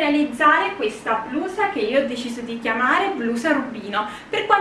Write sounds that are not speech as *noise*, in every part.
realizzare questa blusa che io ho deciso di chiamare blusa rubino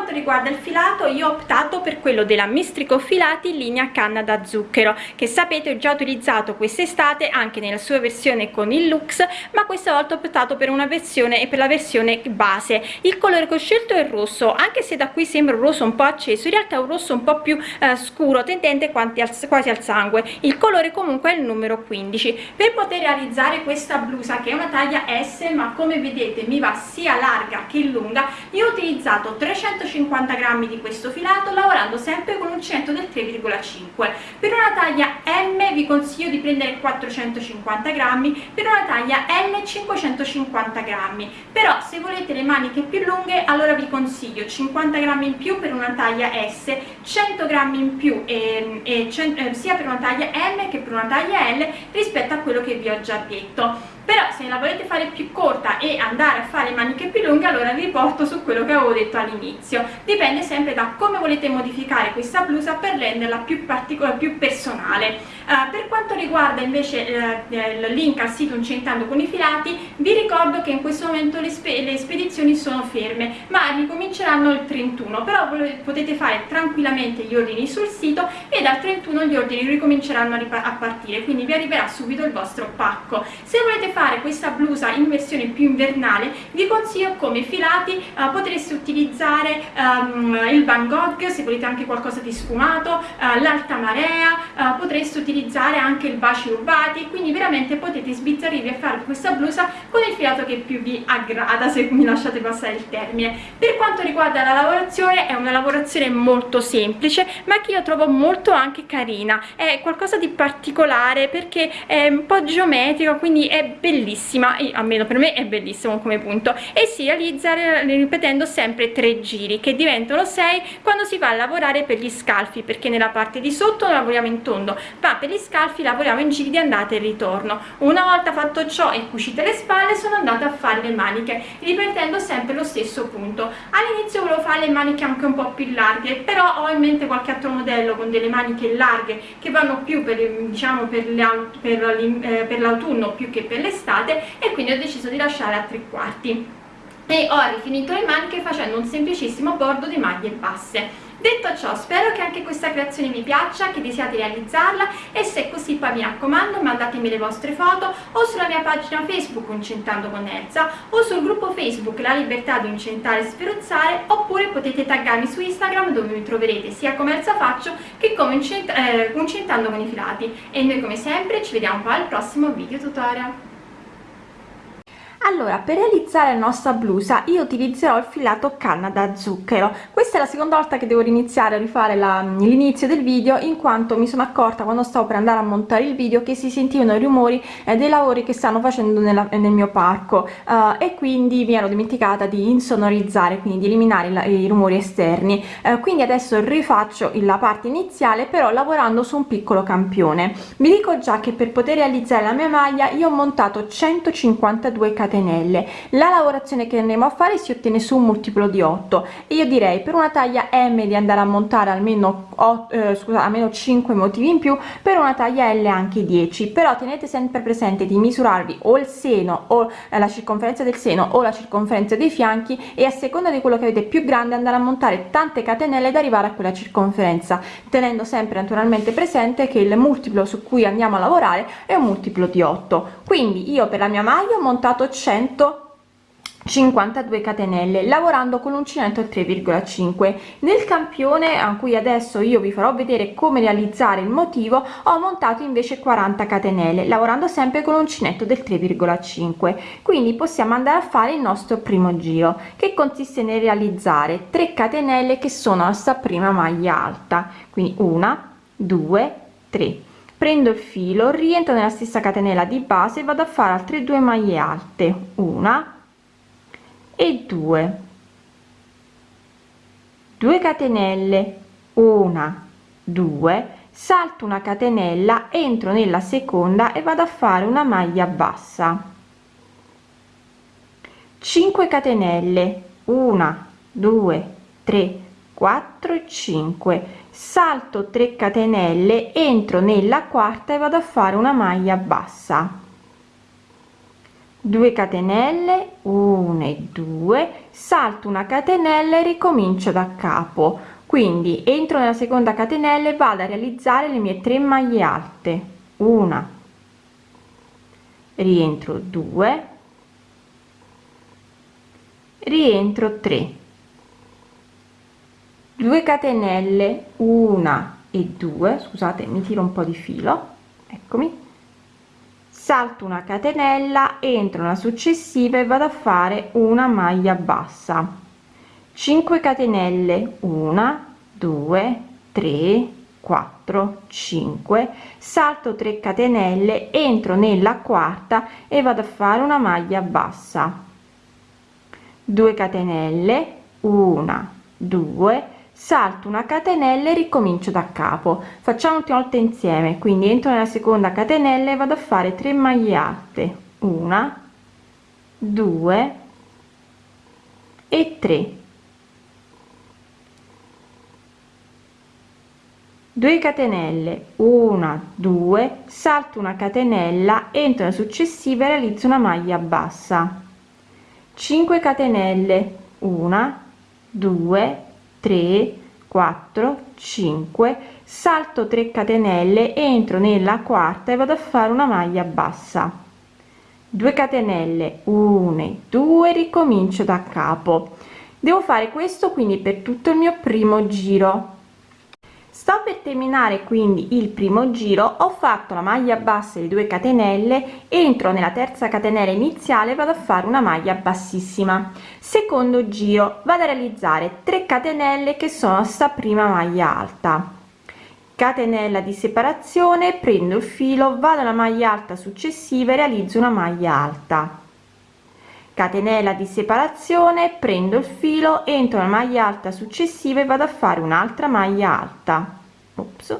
quanto riguarda il filato io ho optato per quello della mistrico filati linea canna da zucchero che sapete ho già utilizzato quest'estate anche nella sua versione con il lux ma questa volta ho optato per una versione e per la versione base. Il colore che ho scelto è il rosso anche se da qui sembra un rosso un po' acceso in realtà è un rosso un po' più eh, scuro tendente quasi al sangue. Il colore comunque è il numero 15 per poter realizzare questa blusa che è una taglia S ma come vedete mi va sia larga che lunga io ho utilizzato 350 grammi di questo filato lavorando sempre con uncinetto del 3,5 per una taglia M vi consiglio di prendere 450 grammi per una taglia L 550 grammi. Però se volete le maniche più lunghe allora vi consiglio 50 grammi in più per una taglia S 100 grammi in più e, e, eh, sia per una taglia M che per una taglia L rispetto a quello che vi ho già detto però se la volete fare più corta e andare a fare maniche più lunghe allora vi porto su quello che avevo detto all'inizio. Dipende sempre da come volete modificare questa blusa per renderla più particolare più personale. Uh, per quanto riguarda invece uh, il link al sito incentando con i filati vi ricordo che in questo momento le, spe le spedizioni sono ferme ma ricominceranno il 31 però potete fare tranquillamente gli ordini sul sito e dal 31 gli ordini ricominceranno a, a partire. Quindi vi arriverà subito il vostro pacco. Se volete fare fare questa blusa in versione più invernale vi consiglio come filati uh, potreste utilizzare um, il Van Gogh se volete anche qualcosa di sfumato uh, l'alta marea uh, potreste utilizzare anche il baci rubati quindi veramente potete sbizzarrirvi a fare questa blusa con il filato che più vi aggrada se mi lasciate passare il termine. Per quanto riguarda la lavorazione è una lavorazione molto semplice ma che io trovo molto anche carina. È qualcosa di particolare perché è un po' geometrico quindi è bellissimo bellissima almeno per me è bellissimo come punto e si realizza ripetendo sempre tre giri che diventano sei quando si va a lavorare per gli scalfi perché nella parte di sotto lavoriamo in tondo ma per gli scalfi lavoriamo in giri di andata e ritorno. Una volta fatto ciò e cucite le spalle sono andata a fare le maniche ripetendo sempre lo stesso punto. All'inizio volevo fare le maniche anche un po' più larghe però ho in mente qualche altro modello con delle maniche larghe che vanno più per diciamo per eh, l'autunno più che per l'estate l'estate e quindi ho deciso di lasciare a tre quarti. E ho rifinito le maniche facendo un semplicissimo bordo di maglie basse. Detto ciò, spero che anche questa creazione vi piaccia, che desiate realizzarla e se è così poi mi raccomando mandatemi le vostre foto o sulla mia pagina Facebook Incentando con Elsa o sul gruppo Facebook La Libertà di Incentare e Sferuzzare oppure potete taggarmi su Instagram dove mi troverete sia come Elsa Faccio che come Incentando eh, con i filati. E noi come sempre ci vediamo poi al prossimo video tutorial allora per realizzare la nostra blusa io utilizzerò il filato canna da zucchero. Questa è la seconda volta che devo iniziare a rifare l'inizio del video in quanto mi sono accorta quando stavo per andare a montare il video che si sentivano i rumori eh, dei lavori che stanno facendo nella, nel mio parco uh, e quindi mi ero dimenticata di insonorizzare quindi di eliminare la, i rumori esterni. Uh, quindi adesso rifaccio la parte iniziale però lavorando su un piccolo campione. Vi dico già che per poter realizzare la mia maglia io ho montato 152 catenelle catenelle. La lavorazione che andremo a fare si ottiene su un multiplo di 8 e io direi per una taglia m di andare a montare almeno 8, eh, scusa almeno 5 motivi in più per una taglia l anche 10 però tenete sempre presente di misurarvi o il seno o la circonferenza del seno o la circonferenza dei fianchi e a seconda di quello che avete più grande andare a montare tante catenelle ed arrivare a quella circonferenza tenendo sempre naturalmente presente che il multiplo su cui andiamo a lavorare è un multiplo di 8 quindi io per la mia maglia ho montato 152 catenelle lavorando con l'uncinetto 3,5 nel campione a cui adesso io vi farò vedere come realizzare il motivo ho montato invece 40 catenelle lavorando sempre con l'uncinetto del 3,5 quindi possiamo andare a fare il nostro primo giro che consiste nel realizzare 3 catenelle che sono la prima maglia alta. Quindi una due tre prendo il filo rientro nella stessa catenella di base e vado a fare altre due maglie alte una e due. 2 catenelle una due salto una catenella entro nella seconda e vado a fare una maglia bassa. 5 catenelle una due tre 4 e 5 salto 3 catenelle entro nella quarta e vado a fare una maglia bassa. 2 catenelle 1 e 2 salto una catenella e ricomincio da capo. Quindi entro nella seconda catenella e vado a realizzare le mie 3 maglie alte. Una. Rientro 2 rientro 3 2 catenelle 1 e 2 scusate mi tiro un po di filo eccomi. Salto una catenella entro una successiva e vado a fare una maglia bassa. 5 catenelle 1 2 3 4 5 salto 3 catenelle entro nella quarta e vado a fare una maglia bassa. 2 catenelle 1 2 salto una catenella e ricomincio da capo. Facciamo ultima volta insieme. Quindi entro nella seconda catenella e vado a fare 3 maglie alte. Una 2 e 3 2 catenelle. 1 2 salto una catenella entro nella successiva e realizzo una maglia bassa. 5 catenelle. 1 2 3 4 5 salto 3 catenelle entro nella quarta e vado a fare una maglia bassa. 2 catenelle 1 2 ricomincio da capo. Devo fare questo quindi per tutto il mio primo giro sto per terminare quindi il primo giro ho fatto la maglia bassa di 2 catenelle entro nella terza catenella iniziale vado a fare una maglia bassissima. Secondo giro vado a realizzare 3 catenelle che sono sta prima maglia alta. Catenella di separazione prendo il filo vado alla maglia alta successiva e realizzo una maglia alta. Catenella di separazione prendo il filo entro nella maglia alta successiva e vado a fare un'altra maglia alta Ops.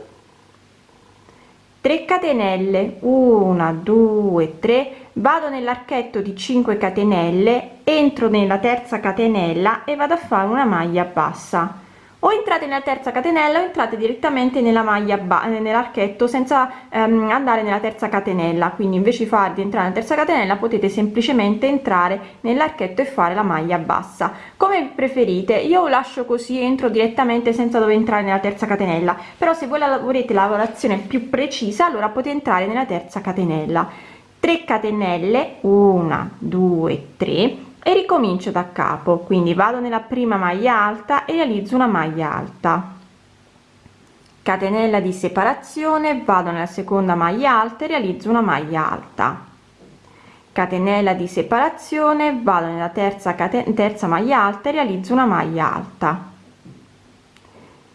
3 catenelle 1 2 3 vado nell'archetto di 5 catenelle entro nella terza catenella e vado a fare una maglia bassa o entrate nella terza catenella o entrate direttamente nella maglia nell'archetto senza ehm, andare nella terza catenella. Quindi invece di far di entrare nella terza catenella potete semplicemente entrare nell'archetto e fare la maglia bassa. Come preferite. Io lascio così entro direttamente senza dover entrare nella terza catenella. Però se voi la volete la lavorazione più precisa allora potete entrare nella terza catenella. 3 catenelle. 1 2 3 e ricomincio da capo. Quindi vado nella prima maglia alta e realizzo una maglia alta. Catenella di separazione vado nella seconda maglia alta e realizzo una maglia alta. Catenella di separazione vado nella terza terza maglia alta e realizzo una maglia alta.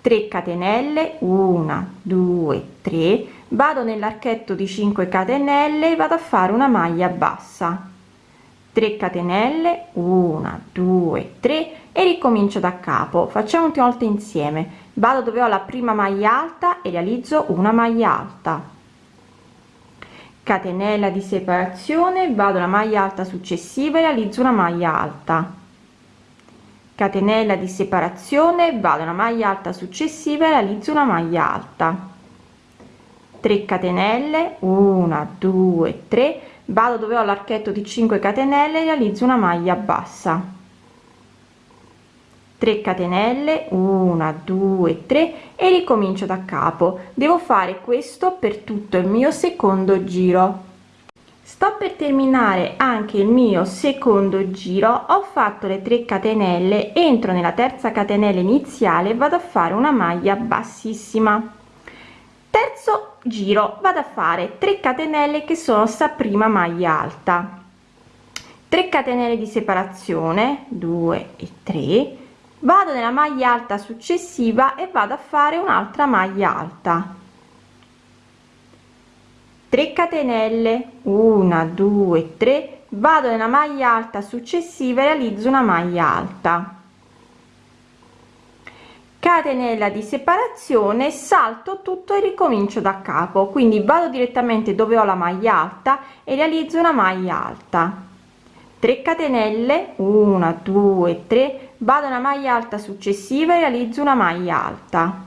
3 catenelle 1 2 3 vado nell'archetto di 5 catenelle e vado a fare una maglia bassa 3 catenelle 1 2 3 e ricomincio da capo. Facciamo ultima volta insieme. Vado dove ho la prima maglia alta e realizzo una maglia alta. Catenella di separazione vado alla maglia alta successiva e realizzo una maglia alta. Catenella di separazione vado alla maglia alta successiva e realizzo una maglia alta. 3 catenelle 1 2 3 vado dove ho l'archetto di 5 catenelle realizzo una maglia bassa. 3 catenelle 1 2 3 e ricomincio da capo. Devo fare questo per tutto il mio secondo giro. Sto per terminare anche il mio secondo giro. Ho fatto le 3 catenelle. Entro nella terza catenella iniziale vado a fare una maglia bassissima terzo giro vado a fare 3 catenelle che sono sta prima maglia alta. 3 catenelle di separazione 2 e 3 vado nella maglia alta successiva e vado a fare un'altra maglia alta. 3 catenelle 1 2 3 vado nella maglia alta successiva e realizzo una maglia alta catenella di separazione salto tutto e ricomincio da capo. Quindi vado direttamente dove ho la maglia alta e realizzo una maglia alta. 3 catenelle 1 2 3 vado una maglia alta successiva e realizzo una maglia alta.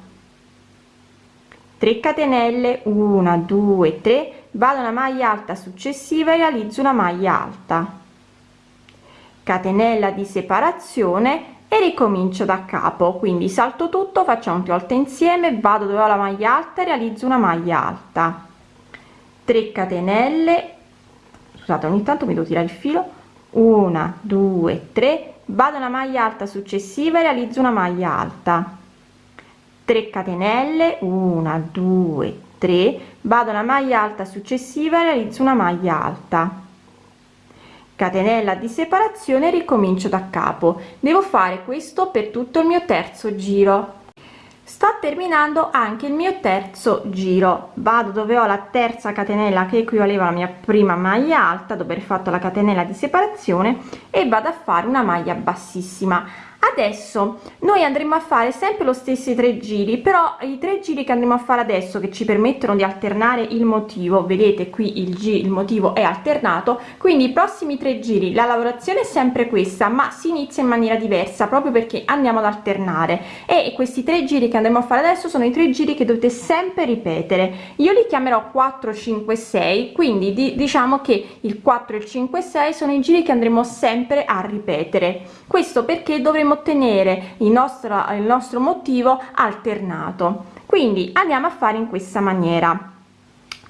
3 catenelle 1 2 3 vado una maglia alta successiva e realizzo una maglia alta. Catenella di separazione e ricomincio da capo. Quindi salto tutto facciamo più volte insieme vado dove ho la maglia alta e realizzo una maglia alta. 3 catenelle. Scusate ogni tanto mi devo tirare il filo. 1 2 3 vado una maglia alta successiva e realizzo una maglia alta. 3 catenelle. 1 2 3 vado una maglia alta successiva e realizzo una maglia alta catenella di separazione ricomincio da capo. Devo fare questo per tutto il mio terzo giro. Sto terminando anche il mio terzo giro. Vado dove ho la terza catenella che equivaleva alla mia prima maglia alta dopo aver fatto la catenella di separazione e vado a fare una maglia bassissima adesso noi andremo a fare sempre lo stesso tre giri però i tre giri che andremo a fare adesso che ci permettono di alternare il motivo vedete qui il g il motivo è alternato quindi i prossimi tre giri la lavorazione è sempre questa ma si inizia in maniera diversa proprio perché andiamo ad alternare. E questi tre giri che andremo a fare adesso sono i tre giri che dovete sempre ripetere. Io li chiamerò 4 5 6 quindi di, diciamo che il 4 e il 5 6 sono i giri che andremo sempre a ripetere. Questo perché dovremo ottenere il nostro il nostro motivo alternato. Quindi andiamo a fare in questa maniera.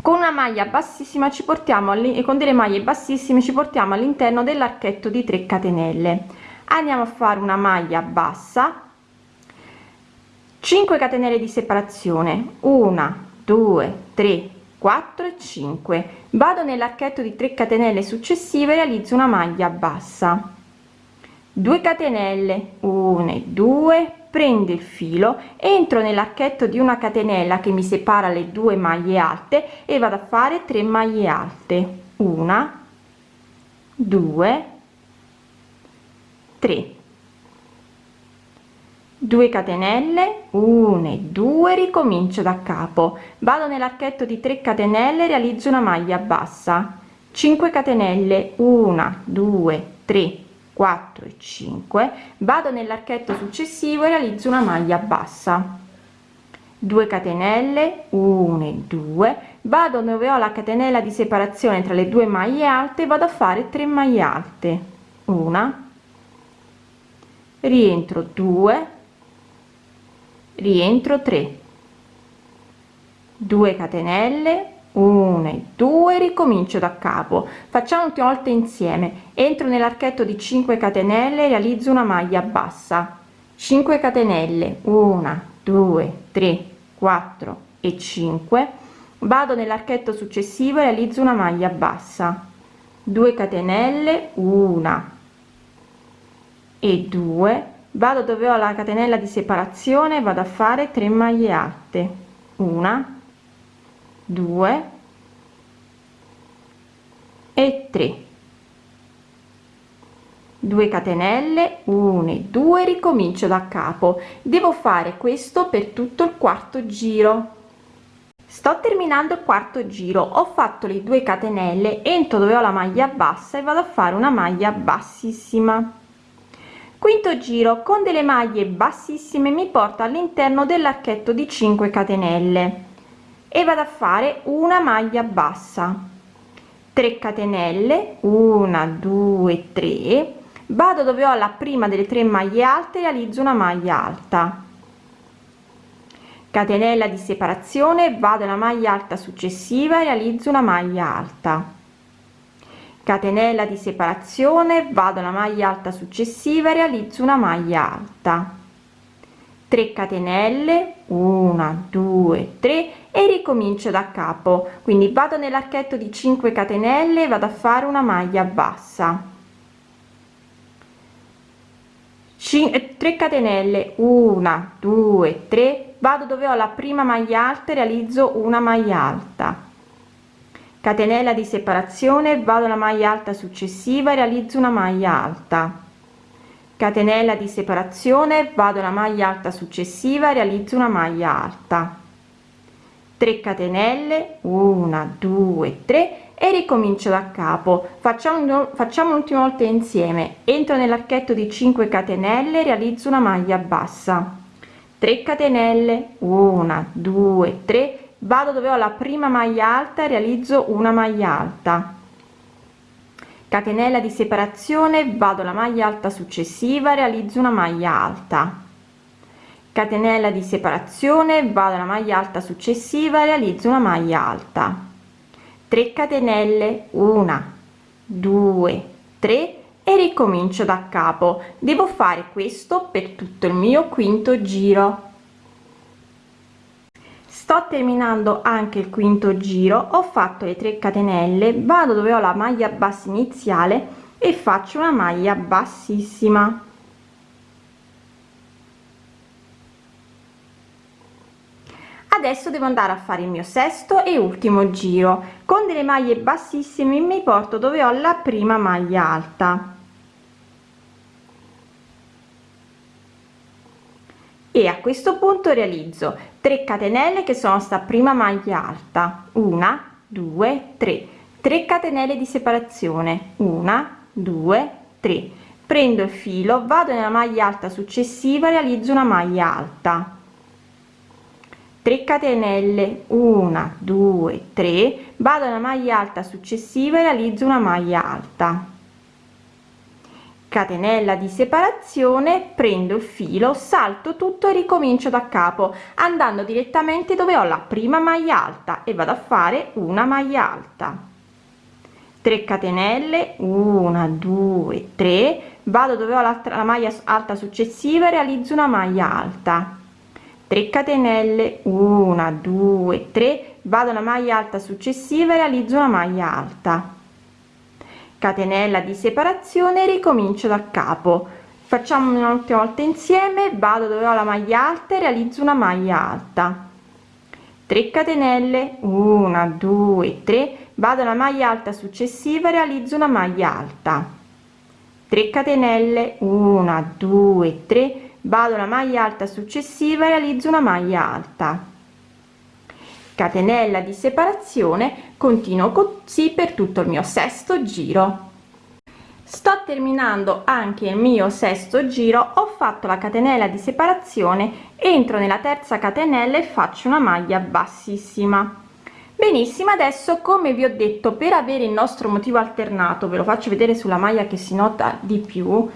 Con una maglia bassissima ci portiamo e con delle maglie bassissime ci portiamo all'interno dell'archetto di 3 catenelle. Andiamo a fare una maglia bassa. 5 catenelle di separazione. 1 2 3 4 e 5 vado nell'archetto di 3 catenelle successive realizzo una maglia bassa 2 catenelle 1 e 2 prendo il filo entro nell'archetto di una catenella che mi separa le due maglie alte e vado a fare 3 maglie alte. Una 2 3 2 catenelle 1 e 2 ricomincio da capo. Vado nell'archetto di 3 catenelle realizzo una maglia bassa. 5 catenelle 1 2 3 4 e 5 vado nell'archetto successivo e realizzo una maglia bassa. 2 catenelle 1 e 2 vado dove ho la catenella di separazione tra le due maglie alte vado a fare 3 maglie alte. Una rientro 2 rientro 3 2 catenelle 1 e 2 ricomincio da capo. Facciamo un'ultima volta insieme. Entro nell'archetto di 5 catenelle realizzo una maglia bassa. 5 catenelle. 1 2 3 4 e 5 vado nell'archetto successivo e realizzo una maglia bassa. 2 catenelle. 1 e 2 vado dove ho la catenella di separazione vado a fare 3 maglie alte una 2 e 3 2 catenelle 1 e 2 ricomincio da capo. Devo fare questo per tutto il quarto giro. Sto terminando il quarto giro. Ho fatto le 2 catenelle entro dove ho la maglia bassa e vado a fare una maglia bassissima. Quinto giro con delle maglie bassissime mi porta all'interno dell'archetto di 5 catenelle e vado a fare una maglia bassa. 3 catenelle 1 2 3 vado dove ho la prima delle tre maglie alte realizzo una maglia alta. Catenella di separazione vado alla maglia alta successiva realizzo una maglia alta. Catenella di separazione vado alla maglia alta successiva realizzo una maglia alta 3 catenelle 1 2 3 e ricomincio da capo. Quindi vado nell'archetto di 5 catenelle vado a fare una maglia bassa. 3 eh, catenelle 1 2 3 vado dove ho la prima maglia alta realizzo una maglia alta. Catenella di separazione vado alla maglia alta successiva realizzo una maglia alta catenella di separazione vado alla maglia alta successiva realizzo una maglia alta. 3 catenelle 1 2 3 e ricomincio da capo. Facciamo facciamo l'ultima volta insieme. Entro nell'archetto di 5 catenelle realizzo una maglia bassa. 3 catenelle 1 2 3 vado dove ho la prima maglia alta realizzo una maglia alta catenella di separazione vado alla maglia alta successiva realizzo una maglia alta. Catenella di separazione vado alla maglia alta successiva realizzo una maglia alta. 3 catenelle 1 2 3 e ricomincio da capo. Devo fare questo per tutto il mio quinto giro sto terminando anche il quinto giro ho fatto le 3 catenelle vado dove ho la maglia bassa iniziale e faccio una maglia bassissima. Adesso devo andare a fare il mio sesto e ultimo giro. Con delle maglie bassissime mi porto dove ho la prima maglia alta e a questo punto realizzo 3 catenelle che sono sta prima maglia alta. Una due tre. 3 catenelle di separazione. Una due tre. Prendo il filo vado nella maglia alta successiva realizzo una maglia alta. 3 catenelle. 1 2 3 vado nella maglia alta successiva e realizzo una maglia alta catenella di separazione prendo il filo salto tutto e ricomincio da capo andando direttamente dove ho la prima maglia alta e vado a fare una maglia alta. 3 catenelle 1 2 3 vado dove ho la, maglia alta successiva e realizzo una maglia alta. 3 catenelle 1 2 3 vado alla maglia alta successiva e realizzo una maglia alta catenella di separazione ricomincio da capo. Facciamo un'ultima volta insieme vado dove ho la maglia alta e realizzo una maglia alta. 3 catenelle 1 2 3 vado alla maglia alta successiva realizzo una maglia alta. 3 catenelle 1 2 3 vado alla maglia alta successiva realizzo una maglia alta. Catenella di separazione continuo così per tutto il mio sesto giro. Sto terminando anche il mio sesto giro ho fatto la catenella di separazione entro nella terza catenella e faccio una maglia bassissima. Benissimo adesso come vi ho detto per avere il nostro motivo alternato ve lo faccio vedere sulla maglia che si nota di più.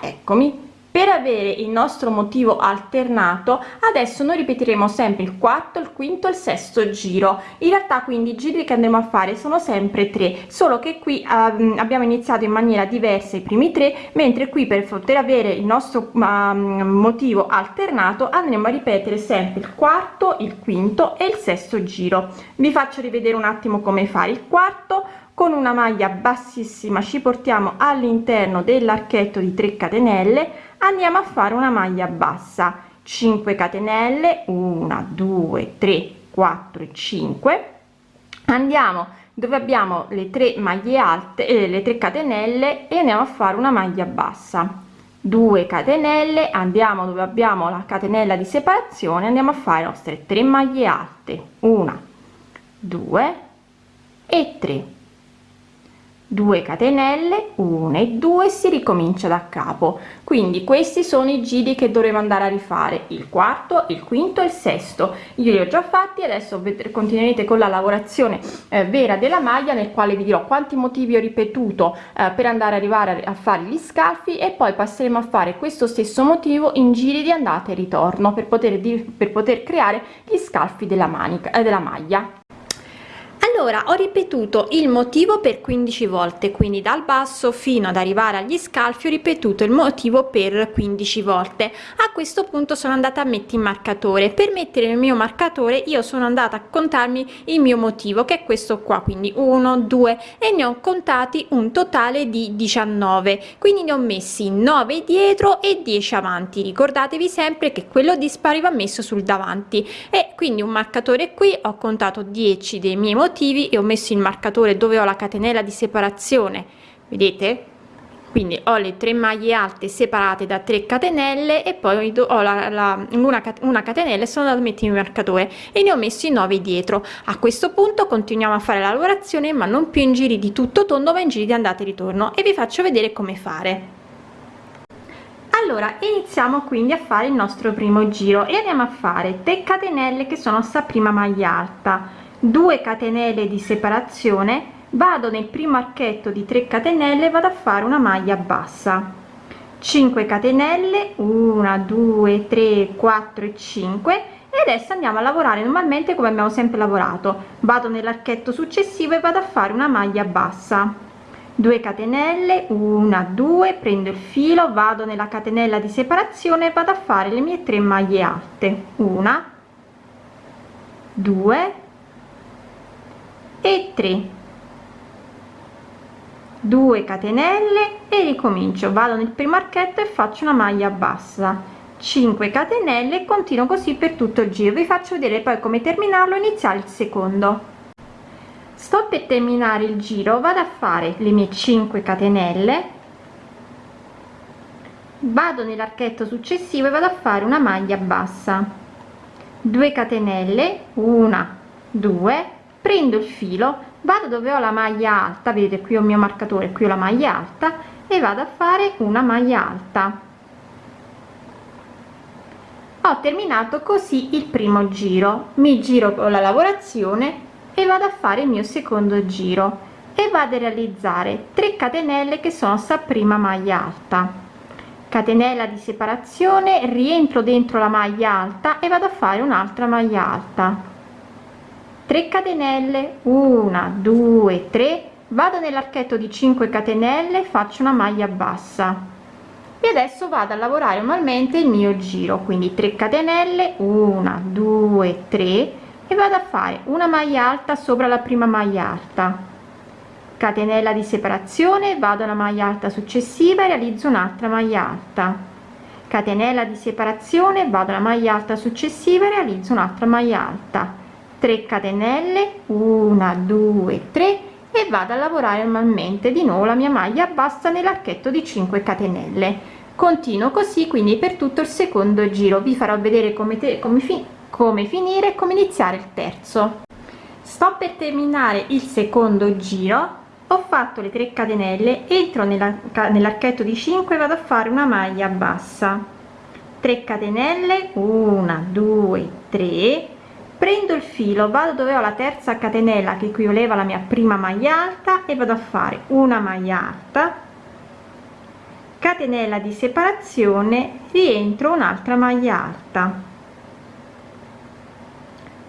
Eccomi per avere il nostro motivo alternato adesso noi ripeteremo sempre il quarto il quinto il sesto giro. In realtà quindi i giri che andremo a fare sono sempre tre solo che qui um, abbiamo iniziato in maniera diversa i primi tre mentre qui per poter avere il nostro um, motivo alternato andremo a ripetere sempre il quarto il quinto e il sesto giro. Vi faccio rivedere un attimo come fare il quarto. Con una maglia bassissima ci portiamo all'interno dell'archetto di 3 catenelle andiamo a fare una maglia bassa. 5 catenelle 1 2 3 4 e 5 andiamo dove abbiamo le tre maglie alte eh, le 3 catenelle e andiamo a fare una maglia bassa. 2 catenelle andiamo dove abbiamo la catenella di separazione andiamo a fare le nostre 3 maglie alte. 1 2 e 3 2 catenelle 1 e 2 si ricomincia da capo. Quindi questi sono i giri che dovremo andare a rifare il quarto il quinto e il sesto. Io li ho già fatti adesso continuerete con la lavorazione eh, vera della maglia nel quale vi dirò quanti motivi ho ripetuto eh, per andare a arrivare a fare gli scalfi e poi passeremo a fare questo stesso motivo in giri di andata e ritorno per poter per poter creare gli scalfi della manica eh, della maglia allora ho ripetuto il motivo per 15 volte quindi dal basso fino ad arrivare agli scalfi ho ripetuto il motivo per 15 volte. A questo punto sono andata a mettere il marcatore. Per mettere il mio marcatore io sono andata a contarmi il mio motivo che è questo qua quindi 1 2 e ne ho contati un totale di 19 quindi ne ho messi 9 dietro e 10 avanti. Ricordatevi sempre che quello dispari va messo sul davanti. E quindi un marcatore qui ho contato 10 dei miei motivi motivi e ho messo il marcatore dove ho la catenella di separazione vedete? Quindi ho le tre maglie alte separate da 3 catenelle e poi ho la, la, una, una catenella e sono andato a mettere il marcatore e ne ho messo i 9 dietro. A questo punto continuiamo a fare la lavorazione ma non più in giri di tutto tondo ma in giri di andata e ritorno e vi faccio vedere come fare. Allora iniziamo quindi a fare il nostro primo giro e andiamo a fare 3 catenelle che sono sta prima maglia alta 2 catenelle di separazione vado nel primo archetto di 3 catenelle vado a fare una maglia bassa. 5 catenelle 1 2 3 4 e 5 e adesso andiamo a lavorare normalmente come abbiamo sempre lavorato. Vado nell'archetto successivo e vado a fare una maglia bassa. 2 catenelle 1 2 prendo il filo vado nella catenella di separazione e vado a fare le mie 3 maglie alte. 1 2 e 3 2 catenelle e ricomincio. Vado nel primo archetto e faccio una maglia bassa. 5 catenelle e continuo così per tutto il giro. Vi faccio vedere poi come terminarlo iniziare il secondo. Sto per terminare il giro. Vado a fare le mie 5 catenelle. Vado nell'archetto successivo e vado a fare una maglia bassa. 2 catenelle. 1 2 prendo il filo vado dove ho la maglia alta vedete qui ho il mio marcatore qui ho la maglia alta e vado a fare una maglia alta. Ho terminato così il primo giro. Mi giro con la lavorazione e vado a fare il mio secondo giro. E vado a realizzare 3 catenelle che sono sta prima maglia alta. Catenella di separazione rientro dentro la maglia alta e vado a fare un'altra maglia alta 3 catenelle 1 2 3 vado nell'archetto di 5 catenelle faccio una maglia bassa. E adesso vado a lavorare normalmente il mio giro. Quindi 3 catenelle 1 2 3 e vado a fare una maglia alta sopra la prima maglia alta. Catenella di separazione vado alla maglia alta successiva e realizzo un'altra maglia alta. Catenella di separazione vado alla maglia alta successiva e realizzo un'altra maglia alta 3 catenelle 1 2 3 e vado a lavorare normalmente. Di nuovo la mia maglia bassa nell'archetto di 5 catenelle. Continuo così quindi per tutto il secondo giro. Vi farò vedere come, te, come, fi, come finire e come iniziare il terzo. Sto per terminare il secondo giro. Ho fatto le 3 catenelle entro nell'archetto di 5 vado a fare una maglia bassa. 3 catenelle 1 2 3 prendo il filo vado dove ho la terza catenella che equivaleva alla mia prima maglia alta e vado a fare una maglia alta. Catenella di separazione rientro un'altra maglia alta.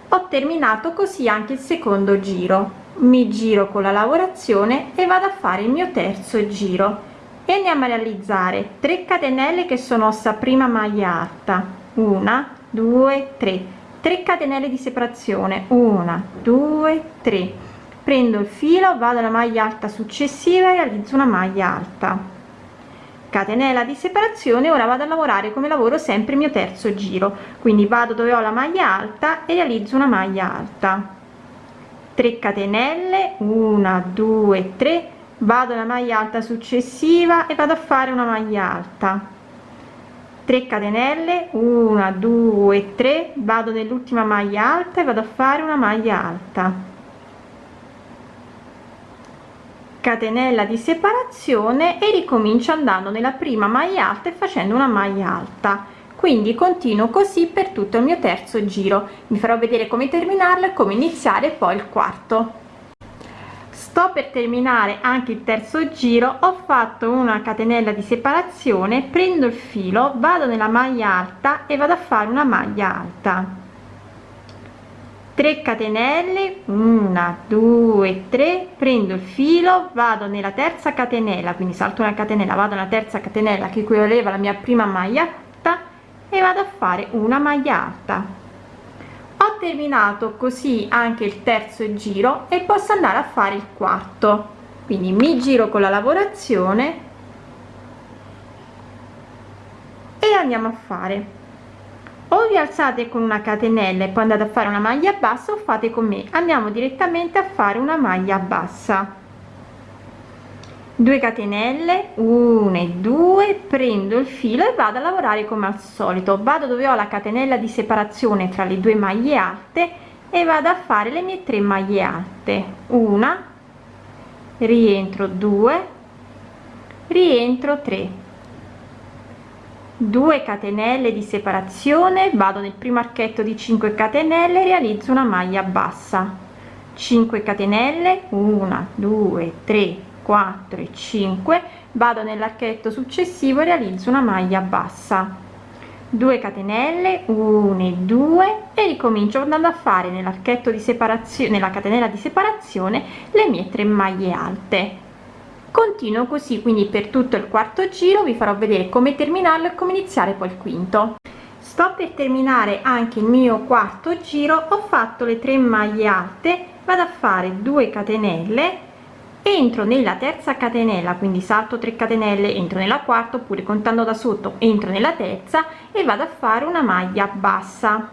Ho terminato così anche il secondo giro. Mi giro con la lavorazione e vado a fare il mio terzo giro. E andiamo a realizzare 3 catenelle che sono sta prima maglia alta. Una due tre 3 catenelle di separazione. 1 2 3 prendo il filo vado alla maglia alta successiva e realizzo una maglia alta. Catenella di separazione ora vado a lavorare come lavoro sempre il mio terzo giro. Quindi vado dove ho la maglia alta e realizzo una maglia alta. 3 catenelle 1 2 3 vado alla maglia alta successiva e vado a fare una maglia alta 3 catenelle 1 2 3 vado nell'ultima maglia alta e vado a fare una maglia alta. Catenella di separazione e ricomincio andando nella prima maglia alta e facendo una maglia alta. Quindi continuo così per tutto il mio terzo giro. Vi farò vedere come terminarlo e come iniziare poi il quarto sto per terminare anche il terzo giro ho fatto una catenella di separazione prendo il filo vado nella maglia alta e vado a fare una maglia alta. 3 catenelle 1 2 3 prendo il filo vado nella terza catenella quindi salto una catenella vado nella terza catenella che equivaleva alla mia prima maglia alta e vado a fare una maglia alta terminato così anche il terzo giro e posso andare a fare il quarto. Quindi mi giro con la lavorazione e andiamo a fare. O vi alzate con una catenella e poi andate a fare una maglia bassa o fate con me. Andiamo direttamente a fare una maglia bassa 2 catenelle 1 e 2 prendo il filo e vado a lavorare come al solito. Vado dove ho la catenella di separazione tra le due maglie alte e vado a fare le mie 3 maglie alte. Una rientro 2 rientro 3 2 catenelle di separazione vado nel primo archetto di 5 catenelle realizzo una maglia bassa. 5 catenelle 1 2 3 4 e 5 vado nell'archetto successivo e realizzo una maglia bassa. 2 catenelle 1 e 2 e ricomincio andando a fare nell'archetto di separazione nella catenella di separazione le mie 3 maglie alte. Continuo così quindi per tutto il quarto giro vi farò vedere come terminarlo e come iniziare poi il quinto. Sto per terminare anche il mio quarto giro ho fatto le 3 maglie alte vado a fare 2 catenelle entro nella terza catenella quindi salto 3 catenelle entro nella quarta oppure contando da sotto entro nella terza e vado a fare una maglia bassa.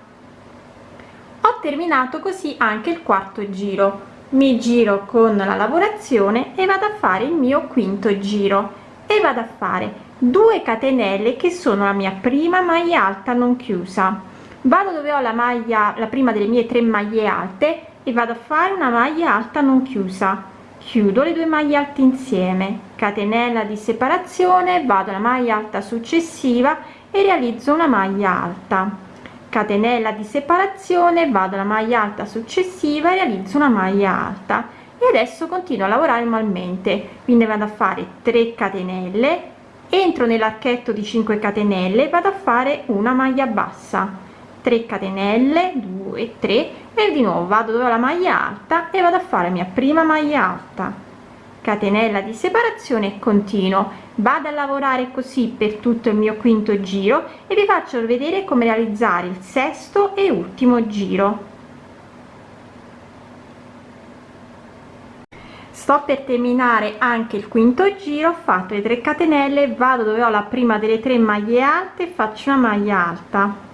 Ho terminato così anche il quarto giro. Mi giro con la lavorazione e vado a fare il mio quinto giro. E vado a fare 2 catenelle che sono la mia prima maglia alta non chiusa. Vado dove ho la maglia la prima delle mie tre maglie alte e vado a fare una maglia alta non chiusa chiudo le due maglie alte insieme. Catenella di separazione vado alla maglia alta successiva e realizzo una maglia alta. Catenella di separazione vado alla maglia alta successiva e realizzo una maglia alta. E adesso continuo a lavorare manualmente quindi vado a fare 3 catenelle entro nell'archetto di 5 catenelle vado a fare una maglia bassa 3 catenelle 2 3 e di nuovo vado dove la maglia alta e vado a fare mia prima maglia alta. Catenella di separazione e continuo. Vado a lavorare così per tutto il mio quinto giro e vi faccio vedere come realizzare il sesto e ultimo giro. Sto per terminare anche il quinto giro ho fatto le 3 catenelle vado dove ho la prima delle tre maglie alte faccio una maglia alta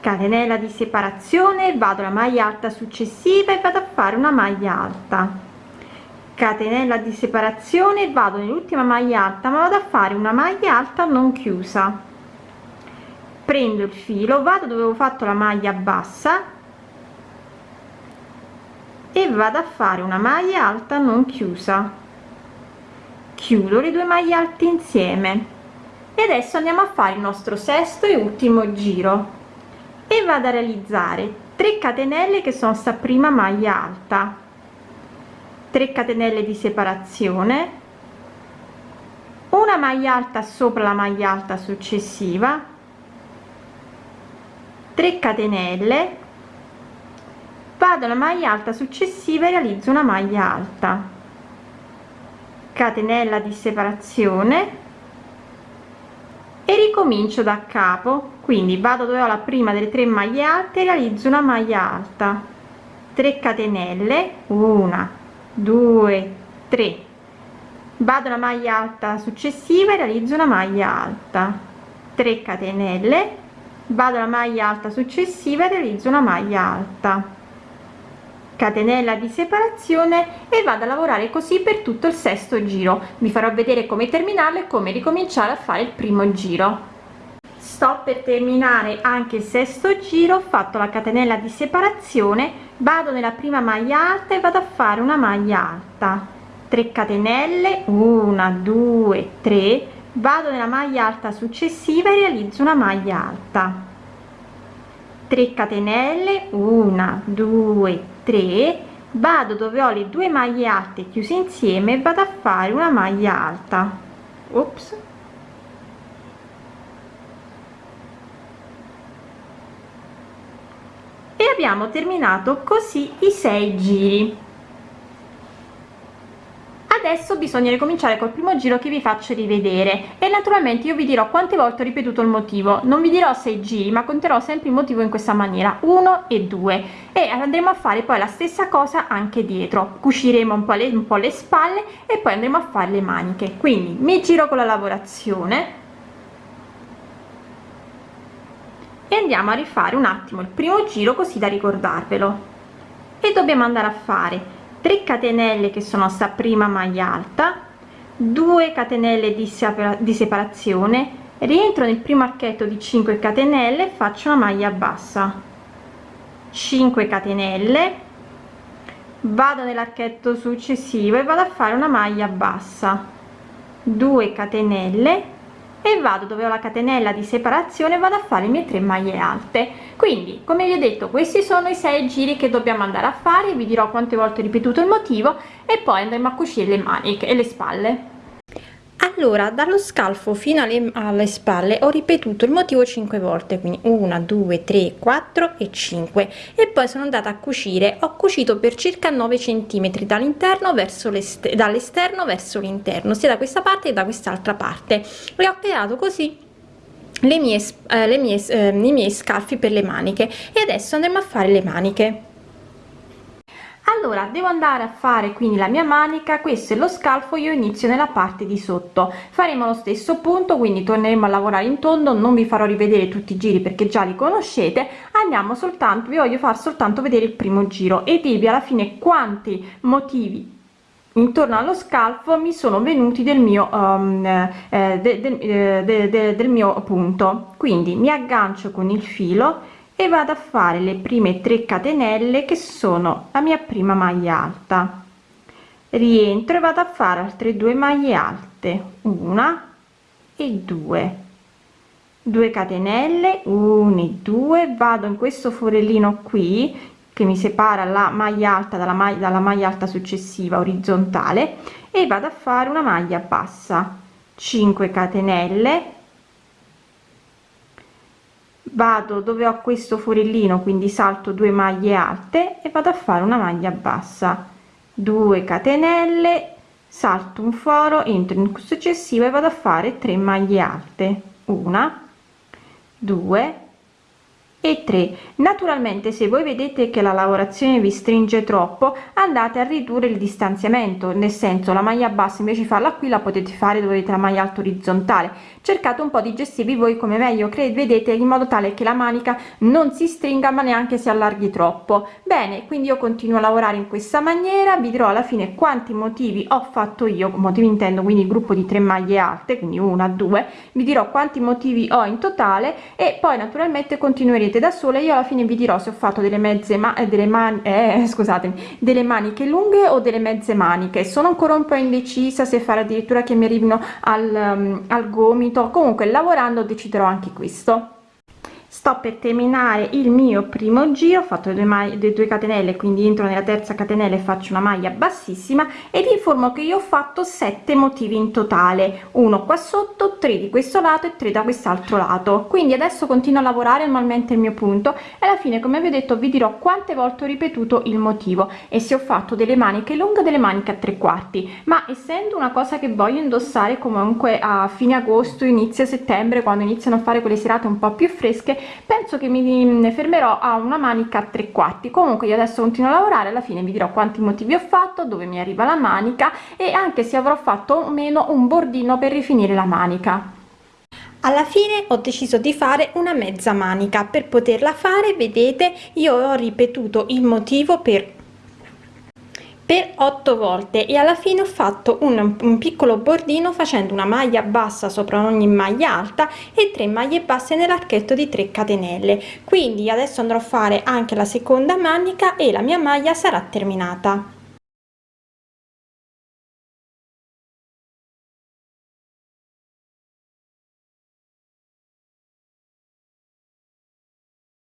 catenella di separazione vado alla maglia alta successiva e vado a fare una maglia alta. Catenella di separazione vado nell'ultima maglia alta ma vado a fare una maglia alta non chiusa. Prendo il filo vado dove ho fatto la maglia bassa e vado a fare una maglia alta non chiusa. Chiudo le due maglie alte insieme. E adesso andiamo a fare il nostro sesto e ultimo giro e vado a realizzare 3 catenelle che sono sta prima maglia alta. 3 catenelle di separazione una maglia alta sopra la maglia alta successiva 3 catenelle vado alla maglia alta successiva e realizzo una maglia alta. Catenella di separazione e ricomincio da capo. Quindi vado dove ho la prima delle tre maglie alte realizzo una maglia alta. 3 catenelle. Una 2 3 vado alla maglia alta successiva e realizzo una maglia alta. 3 catenelle. Vado alla maglia alta successiva e realizzo una maglia alta catenella di separazione e vado a lavorare così per tutto il sesto giro. Vi farò vedere come terminarlo e come ricominciare a fare il primo giro. Sto per terminare anche il sesto giro ho fatto la catenella di separazione vado nella prima maglia alta e vado a fare una maglia alta. 3 catenelle 1 2 3 vado nella maglia alta successiva e realizzo una maglia alta. 3 catenelle 1 2 3 vado dove ho le due maglie alte chiuse insieme e vado a fare una maglia alta. Ops. E abbiamo terminato così i sei giri adesso bisogna ricominciare col primo giro che vi faccio rivedere e naturalmente io vi dirò quante volte ho ripetuto il motivo. Non vi dirò sei giri ma conterò sempre il motivo in questa maniera 1 e 2 e andremo a fare poi la stessa cosa anche dietro. Cuciremo un po le, un po le spalle e poi andremo a fare le maniche. Quindi mi giro con la lavorazione e andiamo a rifare un attimo il primo giro così da ricordarvelo. E dobbiamo andare a fare 3 catenelle che sono sta prima maglia alta 2 catenelle di, di separazione rientro nel primo archetto di 5 catenelle faccio una maglia bassa. 5 catenelle vado nell'archetto successivo e vado a fare una maglia bassa. 2 catenelle e vado dove ho la catenella di separazione vado a fare le mie 3 maglie alte. Quindi come vi ho detto questi sono i 6 giri che dobbiamo andare a fare. Vi dirò quante volte ho ripetuto il motivo e poi andremo a cucire le maniche e le spalle allora dallo scalfo fino alle, alle spalle ho ripetuto il motivo 5 volte quindi 1 2 3 4 e 5 e poi sono andata a cucire. Ho cucito per circa 9 centimetri dall'interno verso l'esterno dall'esterno verso l'interno sia da questa parte che da quest'altra parte. E ho creato così le mie, eh, le mie eh, i miei scalfi per le maniche. E adesso andremo a fare le maniche allora devo andare a fare quindi la mia manica questo è lo scalfo io inizio nella parte di sotto. Faremo lo stesso punto quindi torneremo a lavorare in tondo non vi farò rivedere tutti i giri perché già li conoscete. Andiamo soltanto vi voglio far soltanto vedere il primo giro e dirvi alla fine quanti motivi intorno allo scalfo mi sono venuti del mio um, eh, de, de, de, del mio punto. Quindi mi aggancio con il filo e vado a fare le prime 3 catenelle che sono la mia prima maglia alta. Rientro e vado a fare altre due maglie alte una e due. 2 catenelle 1 e 2 vado in questo forellino qui che mi separa la maglia alta dalla maglia dalla maglia alta successiva orizzontale e vado a fare una maglia bassa. 5 catenelle vado dove ho questo forellino quindi salto due maglie alte e vado a fare una maglia bassa. 2 catenelle salto un foro entro in successivo e vado a fare 3 maglie alte. Una 2 e 3 naturalmente se voi vedete che la lavorazione vi stringe troppo andate a ridurre il distanziamento nel senso la maglia bassa invece di farla qui la potete fare dove avete la maglia alta orizzontale. Cercate un po di gestirvi voi come meglio vedete in modo tale che la manica non si stringa ma neanche si allarghi troppo. Bene quindi io continuo a lavorare in questa maniera vi dirò alla fine quanti motivi ho fatto io motivi intendo quindi il gruppo di 3 maglie alte quindi una due vi dirò quanti motivi ho in totale e poi naturalmente continuerete vedete da sola io alla fine vi dirò se ho fatto delle mezze ma eh, delle mani eh, *laughs* scusatemi delle maniche lunghe o delle mezze maniche. Sono ancora un po indecisa se fare addirittura che mi arrivino al, um, al gomito. Comunque lavorando deciderò anche questo sto per terminare il mio primo giro ho fatto le, maglie, le due catenelle quindi entro nella terza catenella e faccio una maglia bassissima e vi informo che io ho fatto sette motivi in totale uno qua sotto tre di questo lato e tre da quest'altro lato. Quindi adesso continuo a lavorare normalmente il mio punto e alla fine come vi ho detto vi dirò quante volte ho ripetuto il motivo e se ho fatto delle maniche lunghe delle maniche a tre quarti. Ma essendo una cosa che voglio indossare comunque a fine agosto inizio settembre quando iniziano a fare quelle serate un po più fresche penso che mi fermerò a una manica a tre quarti. Comunque io adesso continuo a lavorare alla fine vi dirò quanti motivi ho fatto dove mi arriva la manica e anche se avrò fatto o meno un bordino per rifinire la manica. Alla fine ho deciso di fare una mezza manica. Per poterla fare vedete io ho ripetuto il motivo per per 8 volte e alla fine ho fatto un, un piccolo bordino facendo una maglia bassa sopra ogni maglia alta e 3 maglie basse nell'archetto di 3 catenelle. Quindi adesso andrò a fare anche la seconda manica e la mia maglia sarà terminata